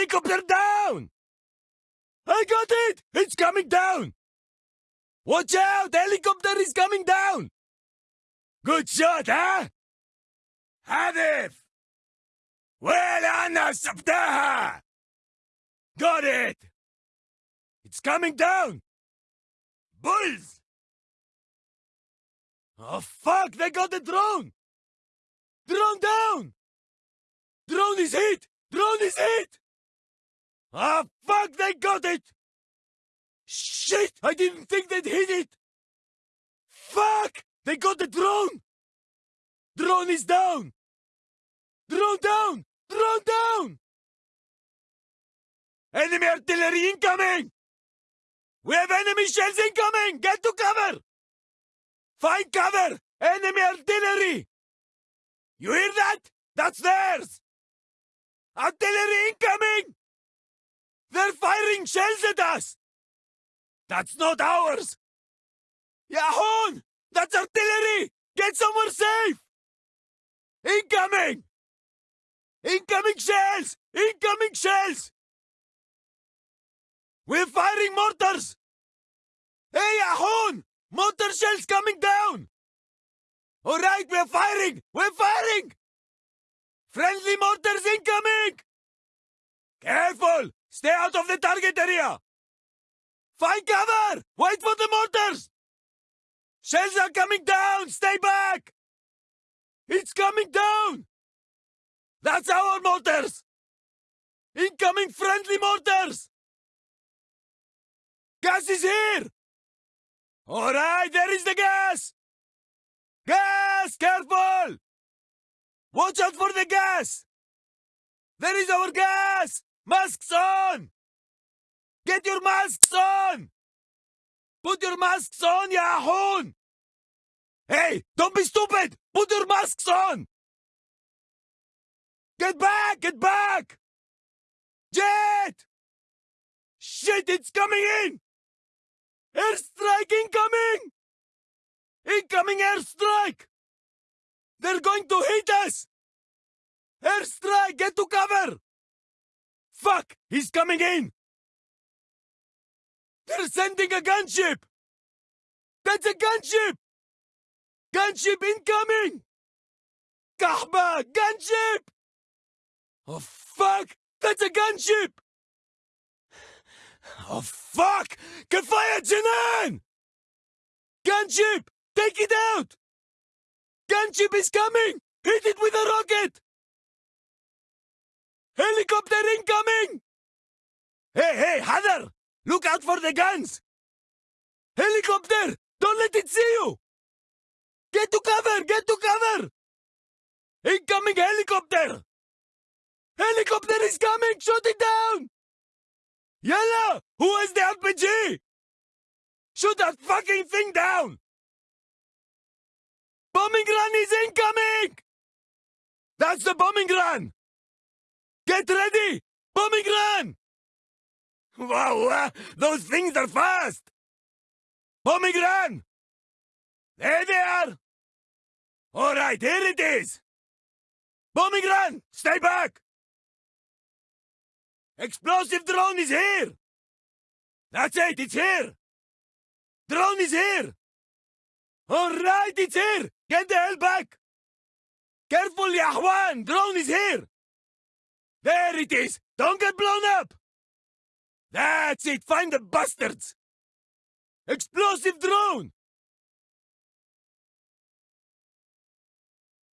Helicopter down! I got it! It's coming down! Watch out! Helicopter is coming down! Good shot, huh? هدف! وين أنا سبتها! Got it! It's coming down! Bulls! Oh fuck! They got the drone! Drone down! Drone is hit! Drone is hit! Ah fuck! They got it! Shit! I didn't think they'd hit it! Fuck! They got the drone! Drone is down! Drone down! Drone down! Enemy artillery incoming! We have enemy shells incoming! Get to cover! Find cover! Enemy artillery! You hear that? That's theirs! Artillery incoming! Shells at us! That's not ours! Yahon! That's artillery! Get somewhere safe! Incoming! Incoming shells! Incoming shells! We're firing mortars! Hey, Ahon! Mortar shells coming down! Alright, we're firing! We're firing! Friendly mortars incoming! Careful! Stay out of the target area! Find cover! Wait for the mortars! Shells are coming down! Stay back! It's coming down! That's our mortars! Incoming friendly mortars! Gas is here! Alright, there is the gas! Gas! Careful! Watch out for the gas! There is our gas! Masks on! Get your masks on! Put your masks on, Yahoo! Hey, don't be stupid! Put your masks on! Get back! Get back! Jet! Shit, it's coming in! Airstrike incoming! Incoming airstrike! They're going to hit us! Airstrike! Get to cover! Fuck! He's coming in! They're sending a gunship! That's a gunship! Gunship incoming! Kahba! Gunship! Oh fuck! That's a gunship! Oh fuck! Kafaya Janan! Gunship! Take it out! Gunship is coming! Hit it with a rocket! Helicopter incoming! Hey, hey, Hadar! Look out for the guns! Helicopter! Don't let it see you! Get to cover! Get to cover! Incoming helicopter! Helicopter is coming! Shoot it down! Yalla! Who has the RPG? Shoot that fucking thing down! Bombing run is incoming! That's the bombing run! Get ready! Bombing run! Wow, uh, those things are fast! Bombing run! There they are! Alright, here it is! Bombing run! Stay back! Explosive drone is here! That's it, it's here! Drone is here! Alright, it's here! Get the hell back! Careful, Yahwan! Drone is here! There it is! Don't get blown up! That's it! Find the bastards! Explosive drone!